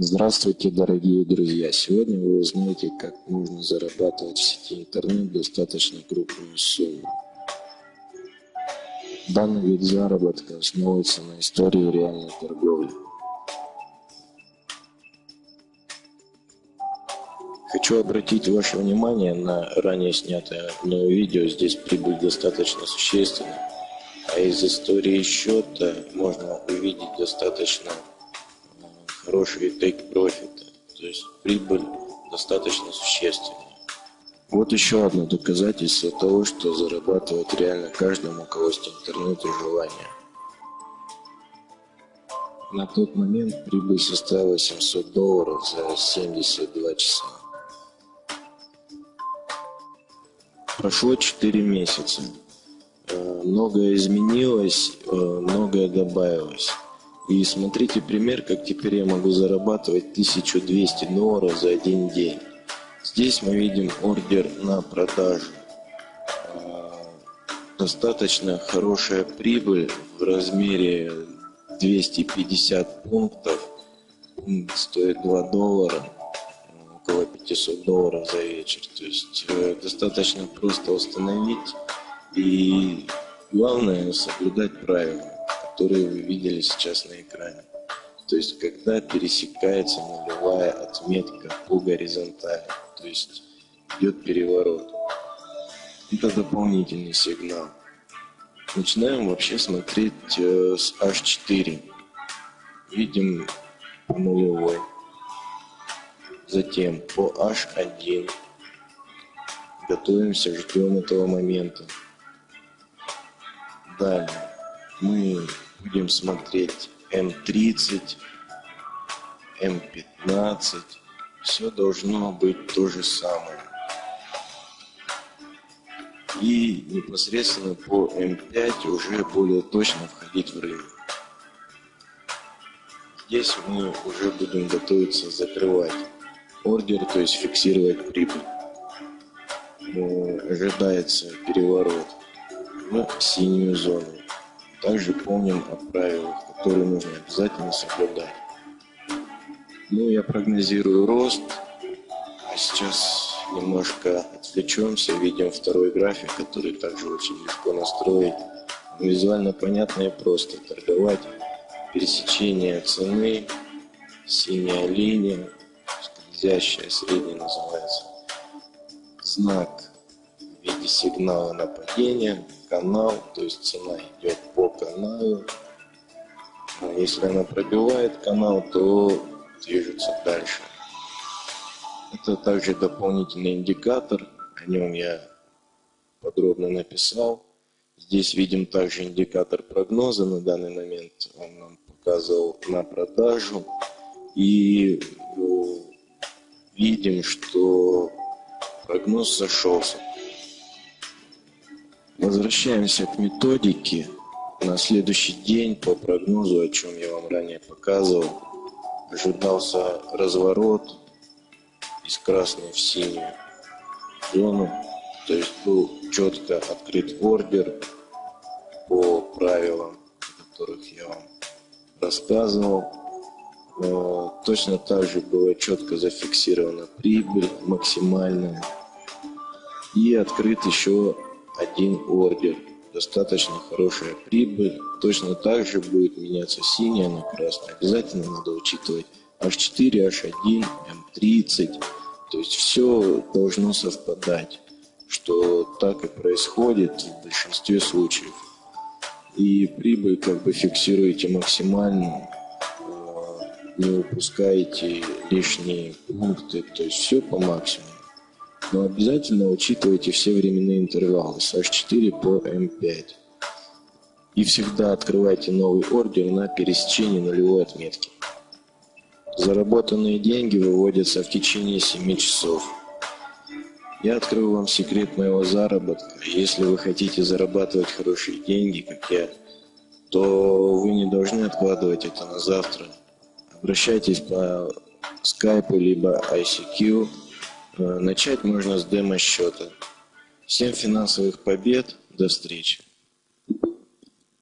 Здравствуйте, дорогие друзья! Сегодня вы узнаете, как можно зарабатывать в сети интернет достаточно крупную сумму. Данный вид заработка основывается на истории реальной торговли. Хочу обратить ваше внимание на ранее снятое мною видео. Здесь прибыль достаточно существенна. А из истории счета можно увидеть достаточно хороший take profit. То есть прибыль достаточно существенная. Вот еще одно доказательство того, что зарабатывать реально каждому, у кого есть интернет и желание. На тот момент прибыль составила 700 долларов за 72 часа. Прошло 4 месяца. Э, многое изменилось, э, многое добавилось. И смотрите пример, как теперь я могу зарабатывать 1200 долларов за один день. Здесь мы видим ордер на продажу. Э, достаточно хорошая прибыль в размере 250 пунктов. Стоит 2 доллара около 500 долларов за вечер. То есть э, достаточно просто установить и главное соблюдать правила, которые вы видели сейчас на экране. То есть когда пересекается нулевая отметка по горизонтали, то есть идет переворот. Это дополнительный сигнал. Начинаем вообще смотреть э, с H4. Видим по нулевой. Затем по H1 готовимся, ждем этого момента. Далее мы будем смотреть М30, М15. Все должно быть то же самое. И непосредственно по М5 уже более точно входить в рынок. Здесь мы уже будем готовиться закрывать ордер, то есть фиксировать прибыль. Ожидается переворот в синюю зону. Также помним о правилах, которые нужно обязательно соблюдать. Ну, я прогнозирую рост. А сейчас немножко отвлечемся, видим второй график, который также очень легко настроить. Визуально понятно и просто торговать. Пересечение цены, синяя линия, скользящая средняя называется. Знак в виде сигнала нападения, канал, то есть цена идет по каналу. А если она пробивает канал, то движется дальше. Это также дополнительный индикатор, о нем я подробно написал. Здесь видим также индикатор прогноза на данный момент. Он нам показывал на продажу. И э, видим, что прогноз сошелся. Возвращаемся к методике. На следующий день по прогнозу, о чем я вам ранее показывал, ожидался разворот из красной в синюю зону. То есть был четко открыт ордер по правилам, о которых я вам рассказывал. Точно так же было четко зафиксирована прибыль максимальная. И открыт еще один ордер. Достаточно хорошая прибыль. Точно так же будет меняться синяя на красную. Обязательно надо учитывать H4, H1, M30. То есть все должно совпадать, что так и происходит в большинстве случаев. И прибыль как бы фиксируете максимальную не упускаете лишние пункты, то есть все по максимуму. Но обязательно учитывайте все временные интервалы с H4 по M5. И всегда открывайте новый ордер на пересечении нулевой отметки. Заработанные деньги выводятся в течение 7 часов. Я открою вам секрет моего заработка. Если вы хотите зарабатывать хорошие деньги, как я, то вы не должны откладывать это на завтра обращайтесь по скайпу либо ICQ. Э, начать можно с демо-счета. Всем финансовых побед. До встречи.